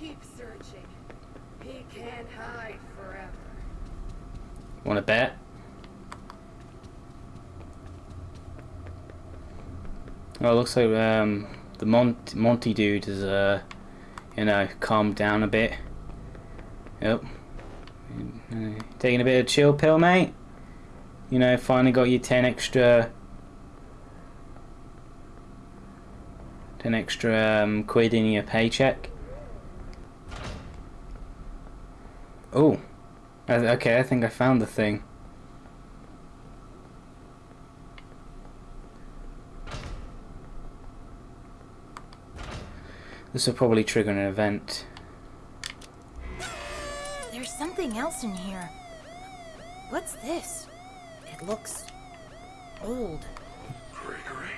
Keep searching. He can't hide forever. Want to bet? Oh, it looks like um, the Mont Monty dude has, uh, you know, calmed down a bit. Yep. Taking a bit of chill pill, mate. You know, finally got your 10 extra... 10 extra um, quid in your paycheck. Oh. Okay, I think I found the thing. This will probably trigger an event. There's something else in here. What's this? It looks old. Gregory,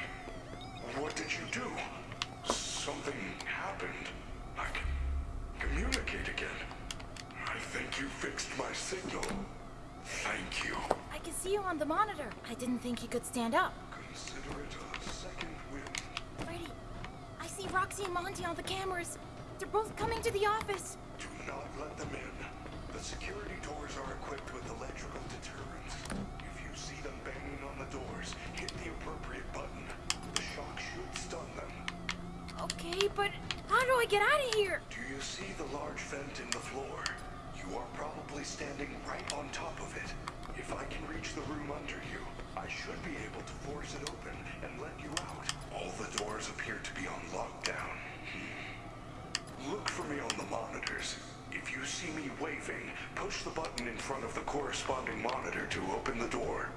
what did you do? Something happened. I can communicate again. You fixed my signal. Thank you. I can see you on the monitor. I didn't think you could stand up. Consider it a second wind. Freddy, I see Roxy and Monty on the cameras. They're both coming to the office. Do not let them in. The security doors are equipped with electrical deterrents. If you see them banging on the doors, hit the appropriate button. The shock should stun them. Okay, but how do I get out of here? Do you see the large vent in the floor? You are probably standing right on top of it. If I can reach the room under you, I should be able to force it open and let you out. All the doors appear to be on lockdown. Hmm. Look for me on the monitors. If you see me waving, push the button in front of the corresponding monitor to open the door.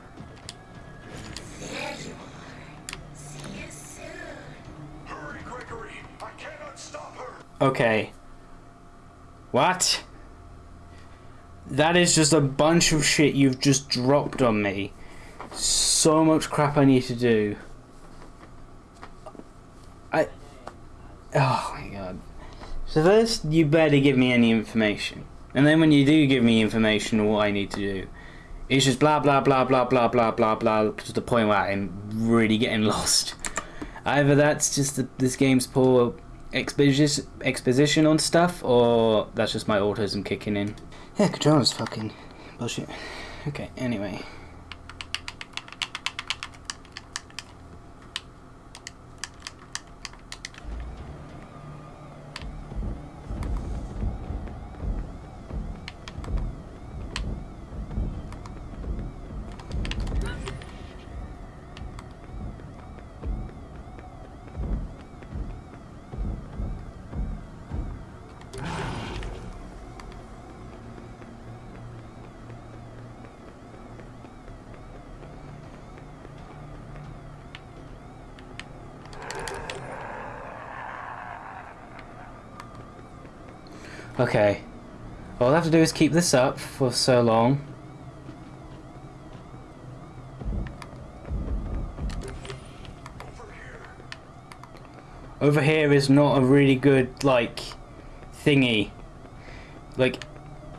There you are. See you soon. Hurry, Gregory! I cannot stop her! Okay. What? That is just a bunch of shit you've just dropped on me. So much crap I need to do. I. Oh my god. So first, you better give me any information. And then when you do give me information on what I need to do, it's just blah blah blah blah blah blah blah blah to the point where I'm really getting lost. Either that's just the, this game's poor exposition, exposition on stuff, or that's just my autism kicking in. Yeah, controller's fucking bullshit. Okay, anyway. Okay. All I have to do is keep this up for so long. Over here is not a really good like thingy. Like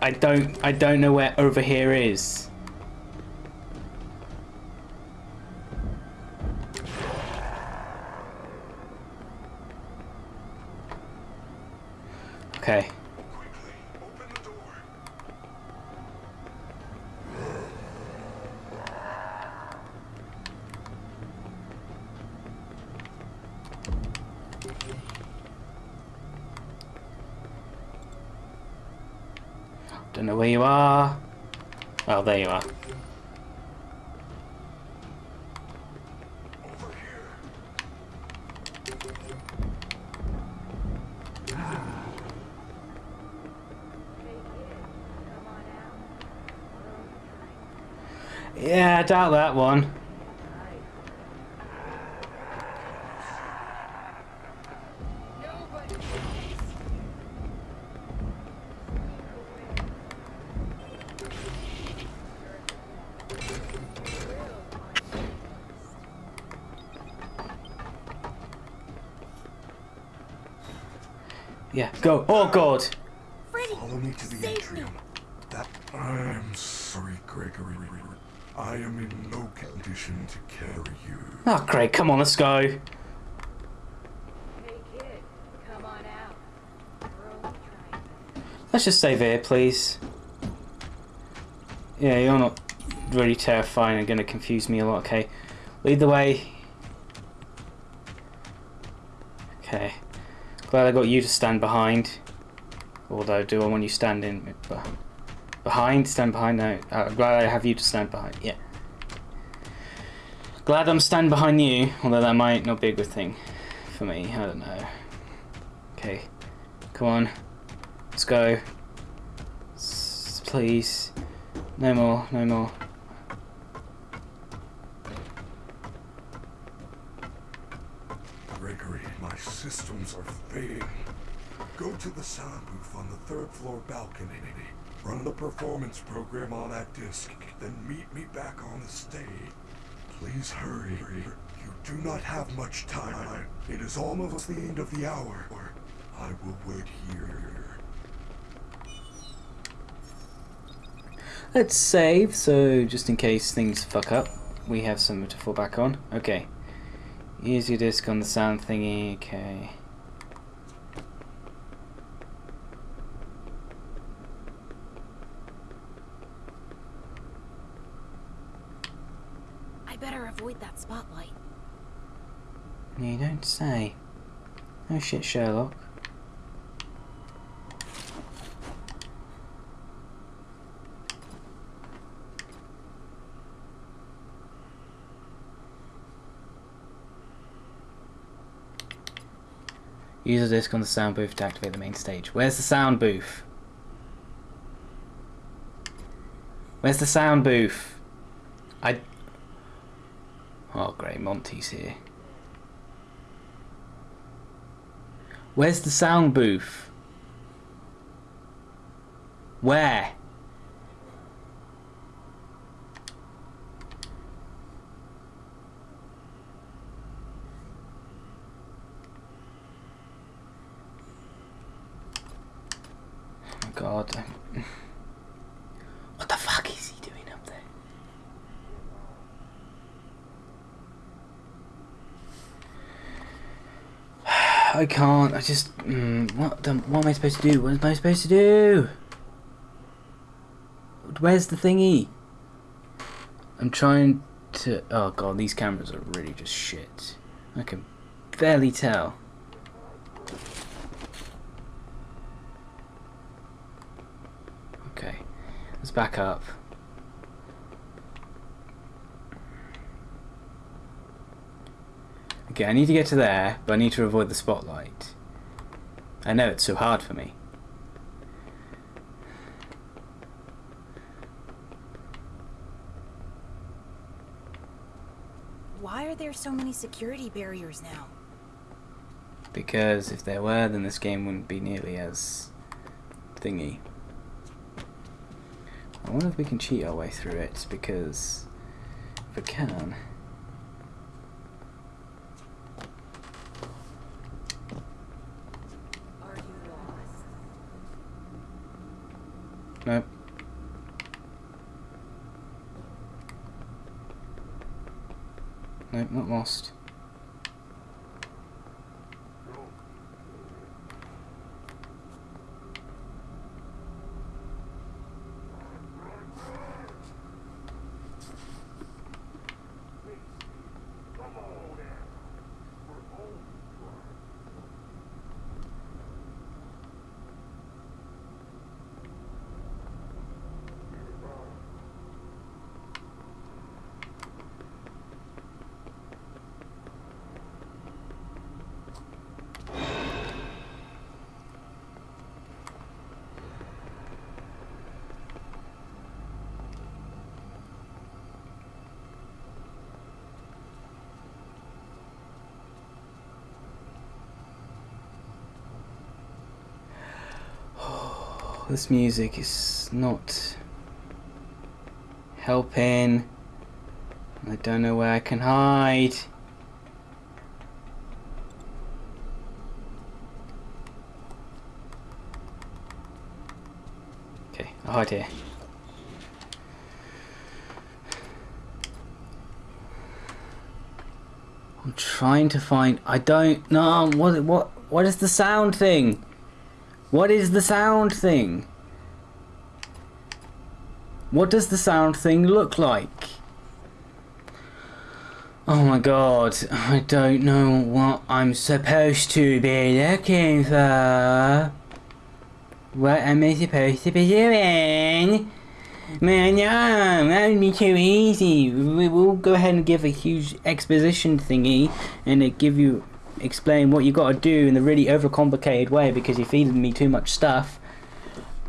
I don't I don't know where over here is. Okay. Quickly, open the door. Don't know where you are. Oh, there you are. Over here. Yeah, that one. Yeah, go. Oh god. Freddy, Follow me to the save me. atrium. That I am sorry, Gregory. I am in no condition to carry you. Ah, oh great, come on, let's go. Hey kid, come on out. We're only trying Let's just save here, please. Yeah, you're not really terrifying and going to confuse me a lot. Okay, lead the way. Okay, glad I got you to stand behind. Although, do I want you standing behind? Stand behind? No. Uh, glad I have you to stand behind. Yeah. Glad I'm standing behind you, although that might not be a good thing for me. I don't know. Okay, come on. Let's go. S please. No more, no more. Gregory, my systems are fading. Go to the sound booth on the third floor balcony. Run the performance program on that disc, then meet me back on the stage. Please hurry. You do not have much time. It is almost the end of the hour. I will wait here. Let's save, so just in case things fuck up, we have something to fall back on. Okay. Use your disc on the sound thingy, okay. I better avoid that spotlight. You don't say. Oh shit, Sherlock. Use the disc on the sound booth to activate the main stage. Where's the sound booth? Where's the sound booth? I... Oh great, Monty's here. Where's the sound booth? Where? Oh god. What the fuck is he doing up there? I can't. I just. Mm, what? The, what am I supposed to do? What am I supposed to do? Where's the thingy? I'm trying to. Oh god, these cameras are really just shit. I can barely tell. Okay, let's back up. Okay, I need to get to there, but I need to avoid the spotlight. I know it's so hard for me. Why are there so many security barriers now? Because if there were, then this game wouldn't be nearly as thingy. I wonder if we can cheat our way through it, because if we can... Are you lost? Nope. Nope, not lost. This music is not helping. I don't know where I can hide. Okay, I'll hide here. I'm trying to find. I don't know what what what is the sound thing? What is the sound thing? What does the sound thing look like? Oh my god, I don't know what I'm supposed to be looking for. What am I supposed to be doing? Man, that would be too easy. We will go ahead and give a huge exposition thingy and it give you explain what you got to do in a really overcomplicated way because you're feeding me too much stuff.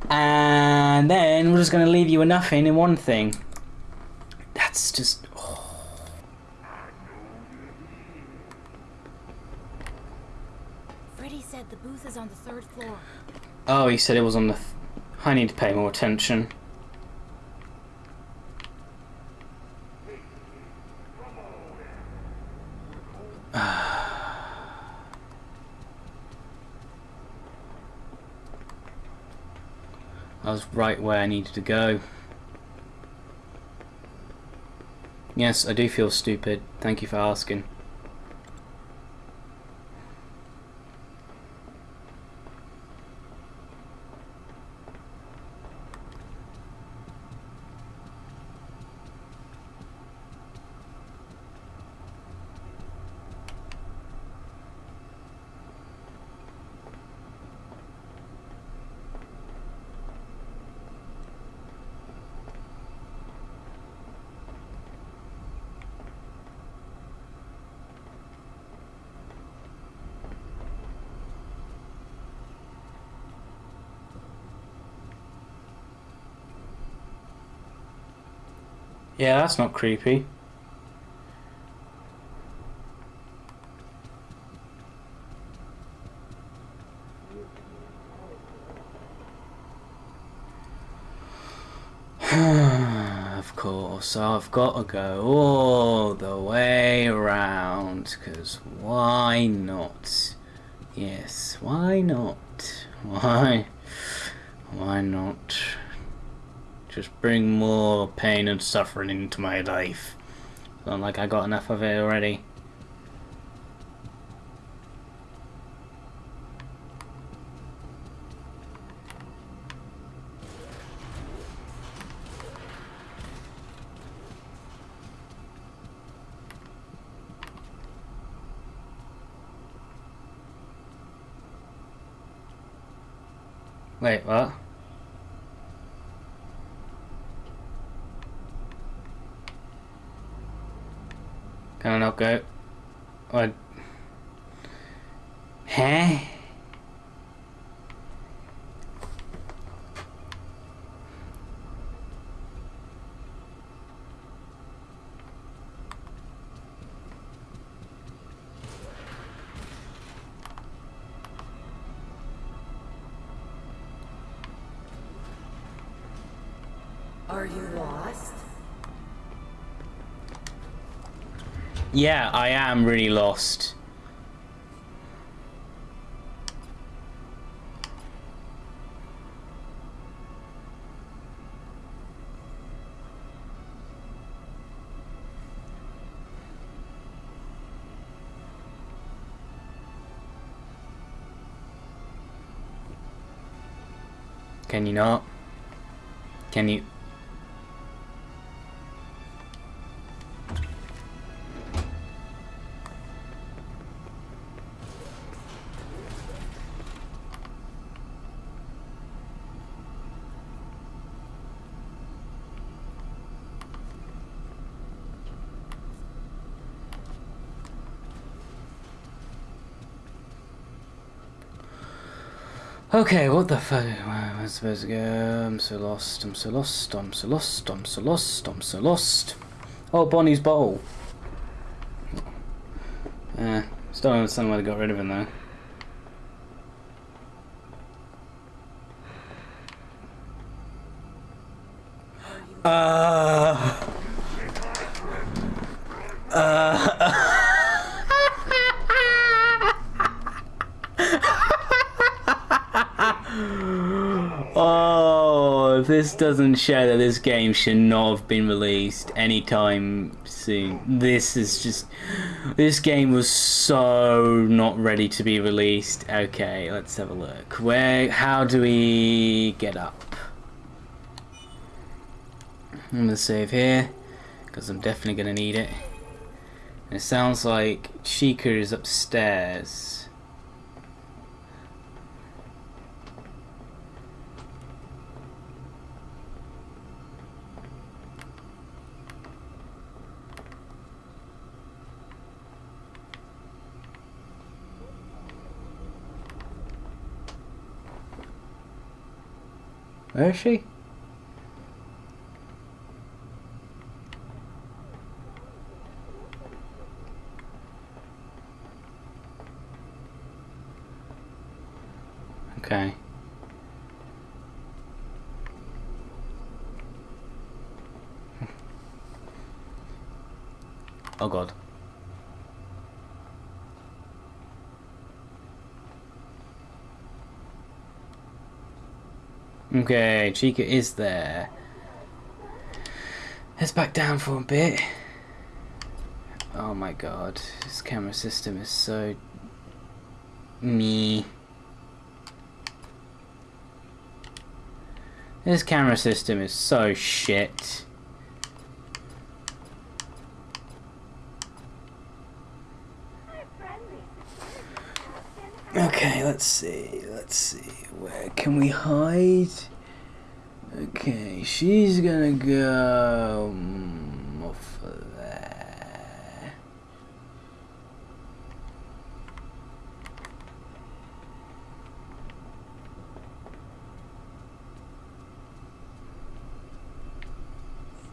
And then we're just going to leave you with nothing in one thing. That's just. oh. Freddy said the booth is on the third floor. Oh, he said it was on the. Th- I need to pay more attention. Ah. I was right where I needed to go. Yes, I do feel stupid. Thank you for asking. Yeah, that's not creepy. of course, I've got to go all the way around, because why not? Yes, why not? Why? Why not? Just bring more pain and suffering into my life. Not like I got enough of it already. Wait, what? Can I not go? What? Huh? Yeah, I am really lost. Can you not? Can you? Okay, what the fuck? Where am I supposed to go? I'm so lost, I'm so lost, I'm so lost, I'm so lost, I'm so lost. Oh, Bonnie's bowl. Eh, still don't understand why they got rid of him though. Uh, Oh, if this doesn't show that this game should not have been released anytime soon. This is just This game was so not ready to be released. Okay, let's have a look. Where? How do we get up? I'm gonna save here because I'm definitely gonna need it. It sounds like Chica is upstairs. Where is she? Okay. Oh god. Okay, Chica is there. Let's back down for a bit. Oh my god, this camera system is so me. This camera system is so shit. Okay, let's see, let's see. Where can we hide? Okay, she's gonna go mm, off of there.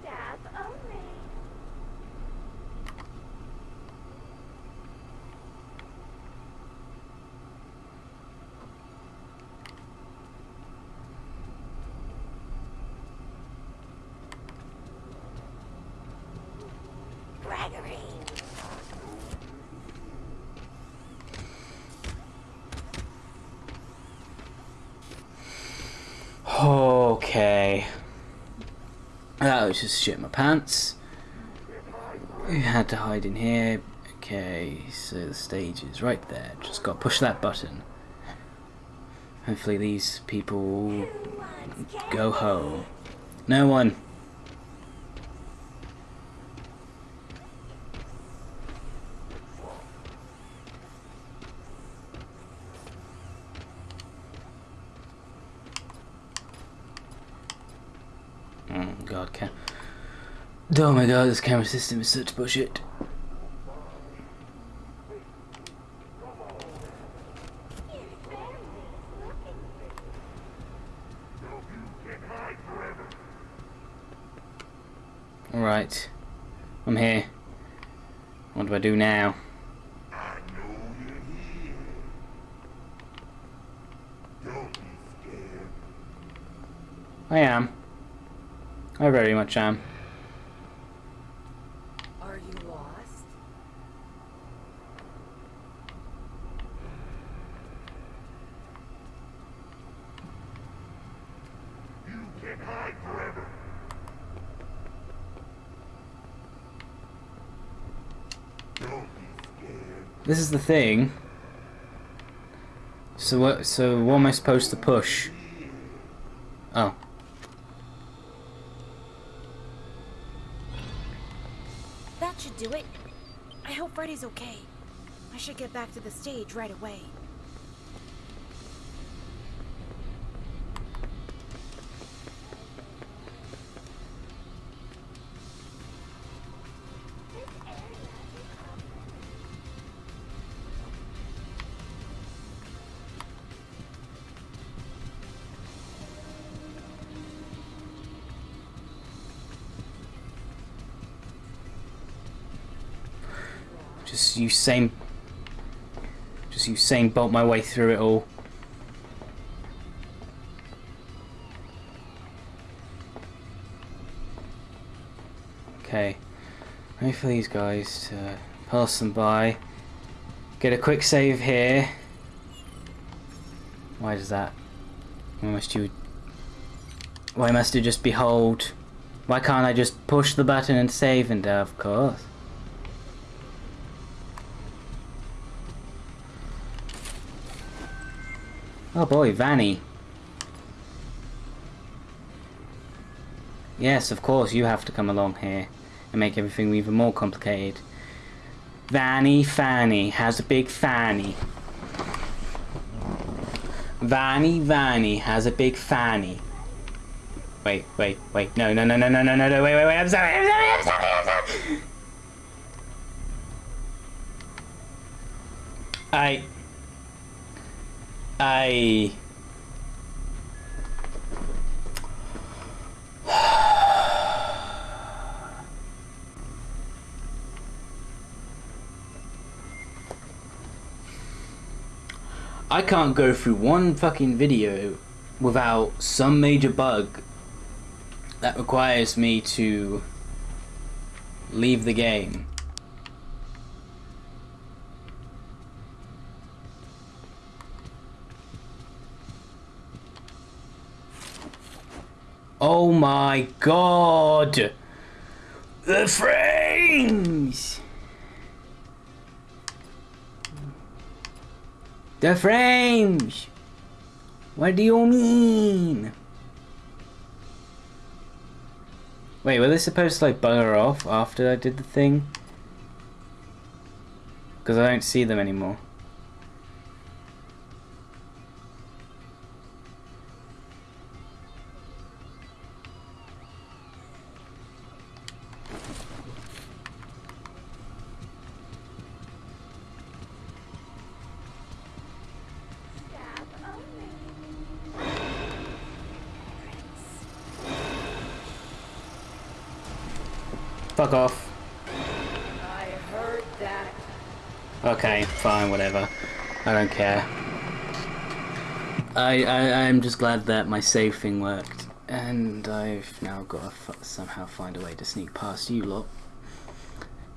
Stab only. Gregory. Okay. That was just shit my pants. We had to hide in here. Okay, so the stage is right there. Just got to push that button. Hopefully these people go home. No one. Oh my god, this camera system is such bullshit. Alright. I'm here. What do I do now? I am. I very much am. Are you lost? This is the thing. So what? So what am I supposed to push? Oh. That should do it. I hope Freddy's okay. I should get back to the stage right away. Just Usain. Just Usain bolt my way through it all. Okay. Wait for these guys to pass them by. Get a quick save here. Why does that? Why must you? Why must it just behold? Why can't I just push the button and save and uh, of course. Oh boy, Vanny. Yes, of course, you have to come along here and make everything even more complicated. Vanny Fanny has a big fanny. Vanny Vanny has a big fanny. Wait, wait, wait. No, no, no, no, no, no, no. Wait, wait, wait. I'm sorry. I'm sorry. I'm sorry. I'm sorry. I. I. I can't go through one fucking video without some major bug that requires me to leave the game. Oh my god! The frames! The frames! What do you mean? Wait, were they supposed to like bugger off after I did the thing? Because I don't see them anymore. Fuck off. Okay, fine, whatever. I don't care. I, I I'm just glad that my save thing worked, and I've now got to somehow find a way to sneak past you lot.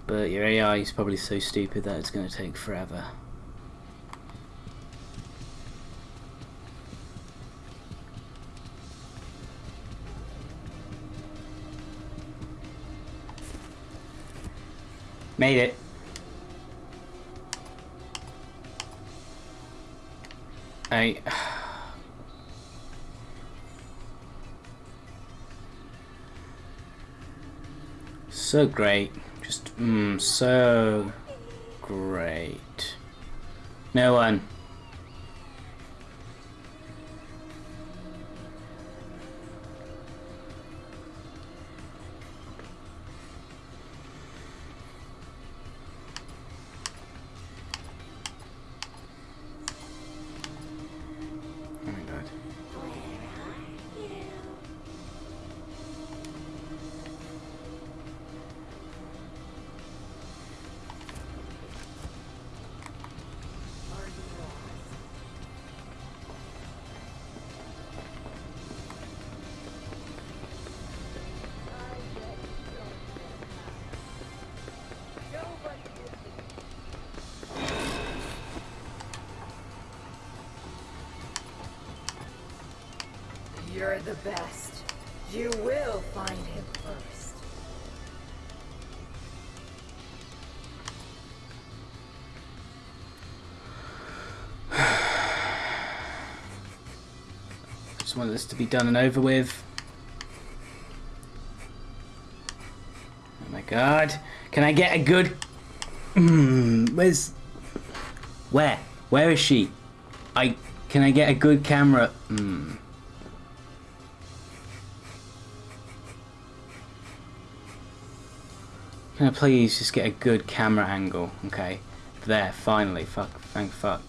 But your AI is probably so stupid that it's going to take forever. Made it. I... So great. Just, mmm, so great. No one. You're the best. You will find him first. Just want this to be done and over with. Oh my god. Can I get a good... Mm, where's... Where? Where is she? I... Can I get a good camera? Mm. Can I please just get a good camera angle? Okay. There, finally. Fuck. Thank fuck.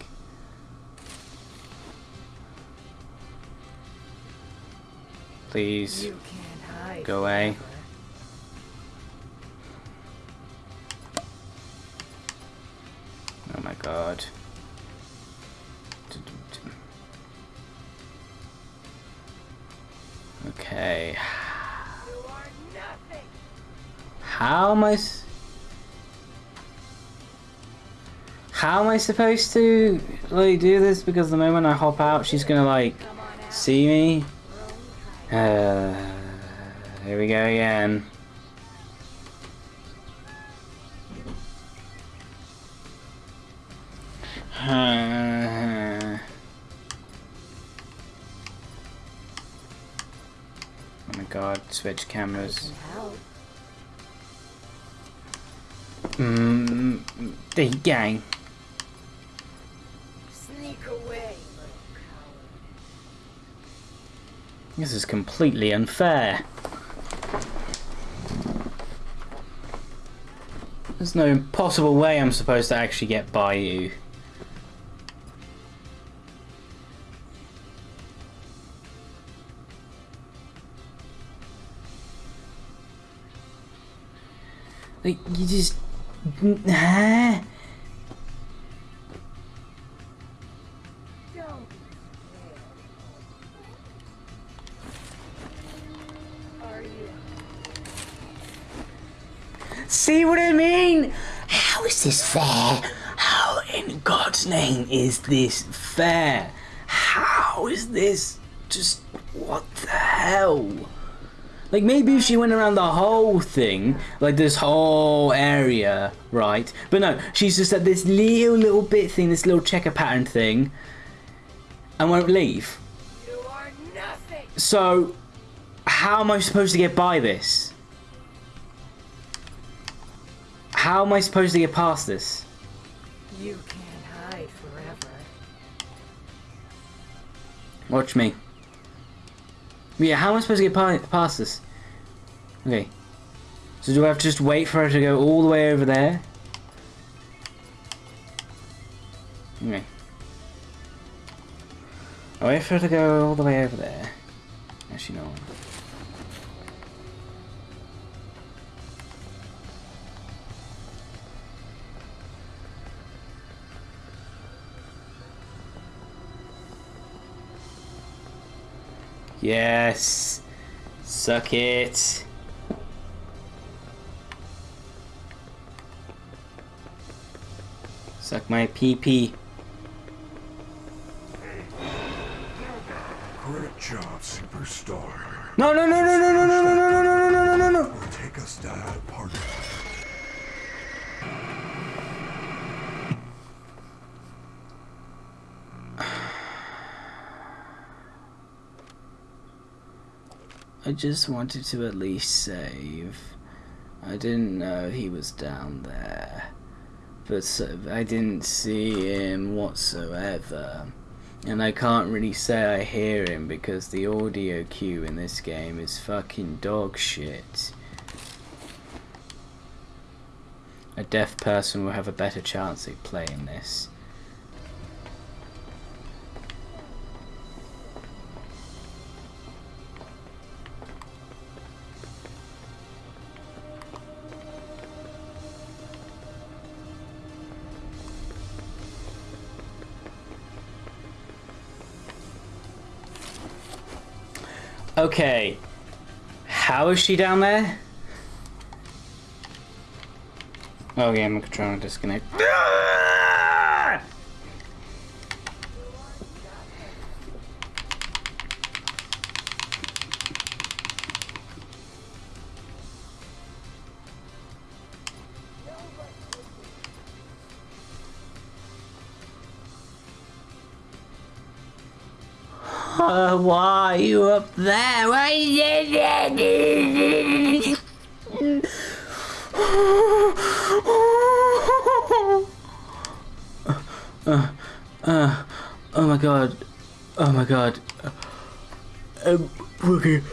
Please. You can't hide. Go away. Oh my god. Okay. How am I... How am I supposed to, like, do this? Because the moment I hop out, she's gonna, like, see me. Uh, here we go again. Uh, oh my god, switch cameras. Mmm, the gang. Sneak away. This is completely unfair. There's no possible way I'm supposed to actually get by you. Like, you just... See what I mean? How is this fair? How in God's name is this fair? How is this just what the hell? Like maybe if she went around the whole thing, like this whole area, right? But no, she's just at this little little bit thing, this little checker pattern thing, and won't leave. You are nothing. So, how am I supposed to get by this? How am I supposed to get past this? You can't hide forever. Watch me. Yeah, how am I supposed to get past this? Okay. So do I have to just wait for her to go all the way over there? Okay. I wait for her to go all the way over there. Actually, no. Yes. Suck it. Suck my pee. Great job, superstar. No, no, no, no, no, no, no, no, no, no, no, no, no, no, no. Will take us to that I just wanted to at least save. I didn't know he was down there. But so, I didn't see him whatsoever. And I can't really say I hear him because the audio cue in this game is fucking dog shit. A deaf person will have a better chance at playing this. Okay. How is she down there? Oh yeah, I'm trying to disconnect. Ah! Why are you up there? Why are you uh, oh my god. Oh my god. I'm fucking.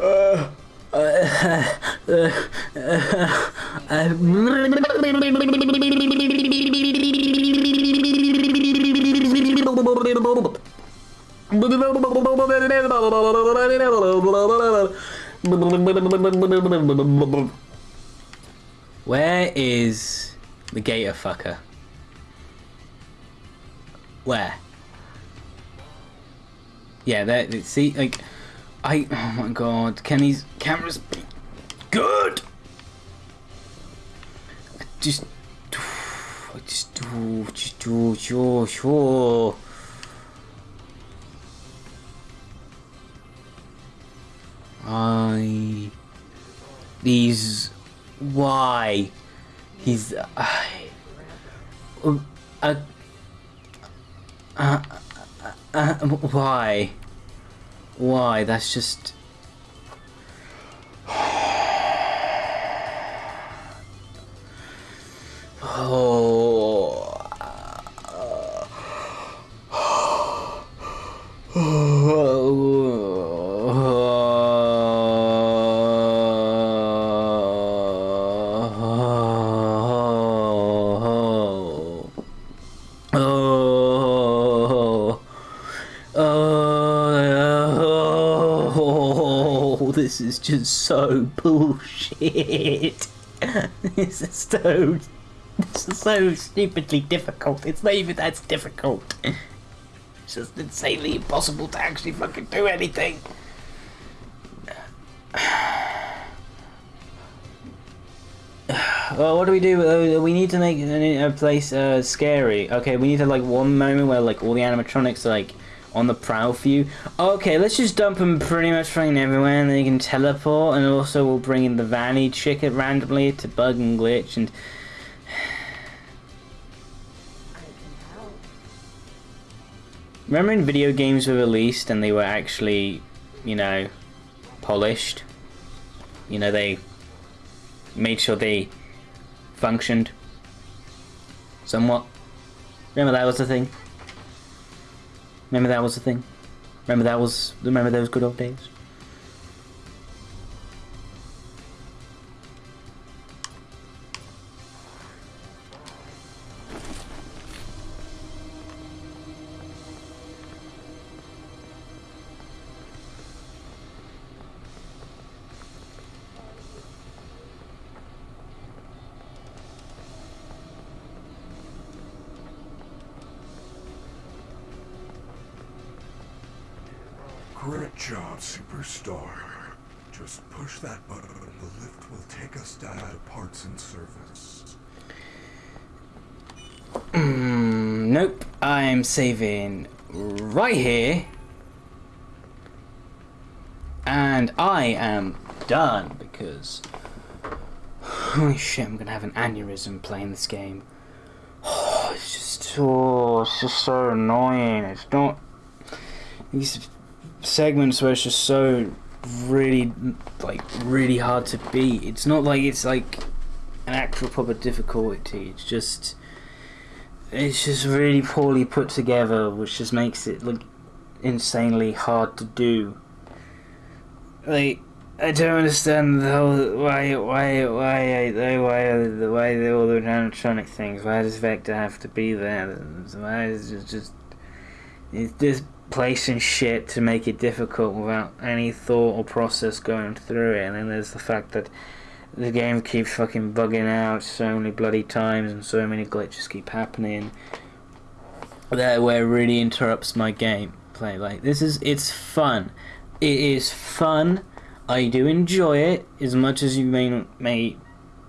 Uh, uh, uh, uh, uh, uh, uh, uh, where is the gator fucker? Where? Yeah, there. See, like, I. Oh my god, can these cameras good? I just. I just do. Just do. Sure, sure. I. These. Why? He's. I. Uh, uh, uh, uh, why? Why? That's just. Bullshit. this is so this is so stupidly difficult. It's not even that difficult. It's just insanely impossible to actually fucking do anything. Well, what do we do? Uh, we need to make a, a place uh, scary. Okay, we need to like one moment where like all the animatronics are like on the prowl for you. Okay, let's just dump them pretty much fucking everywhere, and then you can teleport. And also, we'll bring in the Vanny chick randomly to bug and glitch and. Remember when video games were released and they were actually, you know, polished? You know, they made sure they functioned somewhat. Remember that was the thing? Remember that was the thing? Remember that was remember those good old days? Great job, superstar. Just push that button. The lift will take us down to parts and service. Mm, nope. I'm saving right here. And I am done because holy shit, I'm gonna have an aneurysm playing this game. Oh, it's just oh, it's just so annoying. It's not these segments where it's just so really like really hard to beat. It's not like it's like an actual proper difficulty. It's just it's just really poorly put together, which just makes it look insanely hard to do. Like I don't understand the whole why why why why why the why all the animatronic things. Why does Vector have to be there? Why is it just it's just placing shit to make it difficult without any thought or process going through it. And then there's the fact that the game keeps fucking bugging out so many bloody times and so many glitches keep happening that where really interrupts my gameplay. Like this is it's fun. It is fun. I do enjoy it as much as you may may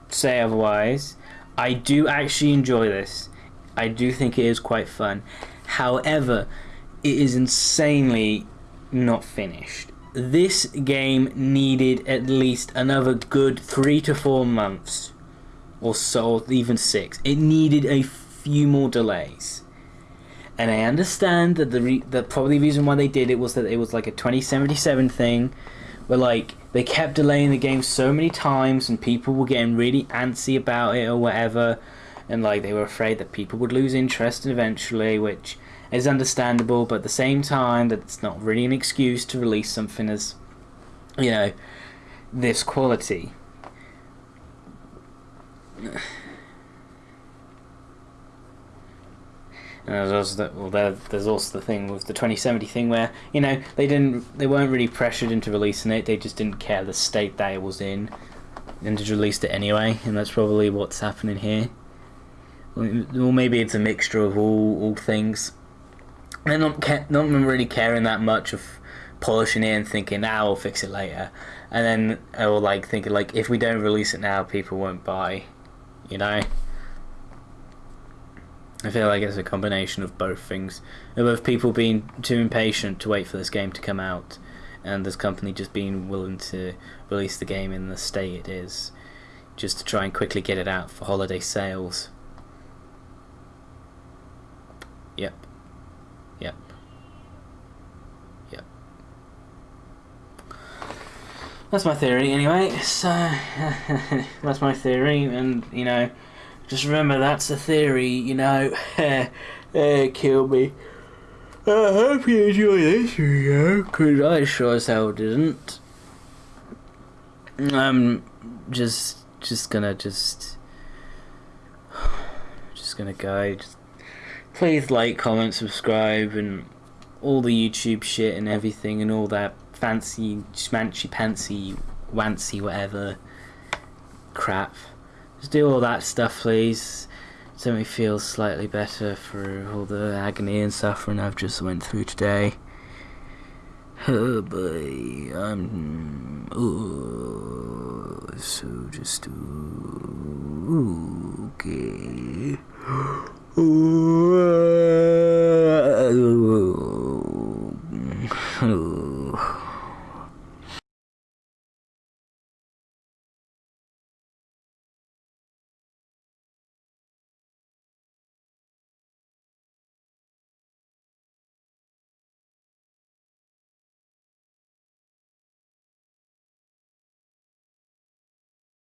say otherwise. I do actually enjoy this. I do think it is quite fun. However, it is insanely not finished. This game needed at least another good three to four months, or so, or even six. It needed a few more delays. And I understand that the re- the probably reason why they did it was that it was like a 2077 thing, where like they kept delaying the game so many times and people were getting really antsy about it or whatever, and like they were afraid that people would lose interest eventually, which is understandable, but at the same time, that it's not really an excuse to release something as, you know, this quality. And there's also the, well, there, there's also the thing with the 2070 thing where you know they didn't they weren't really pressured into releasing it. They just didn't care the state that it was in, and just released it anyway. And that's probably what's happening here. Well, maybe it's a mixture of all all things. Not ca- not really caring that much of polishing it and thinking, "Now nah, we'll fix it later," and then or like thinking like if we don't release it now, people won't buy. You know. I feel like it's a combination of both things. Of both people being too impatient to wait for this game to come out, and this company just being willing to release the game in the state it is, just to try and quickly get it out for holiday sales. Yep. Yep. That's my theory, anyway. So, that's my theory, and, you know. Just remember that's a theory, you know. eh, kill me. I hope you enjoy this video, because I sure as hell didn't. I'm just, just gonna just, just gonna go. Just please like, comment, subscribe, and all the YouTube shit and everything and all that fancy, schmancy, pantsy, wancy, whatever crap. Just do all that stuff, please. So me feel slightly better for all the agony and suffering I've just went through today. Oh boy, I'm oh, so just okay. Oh,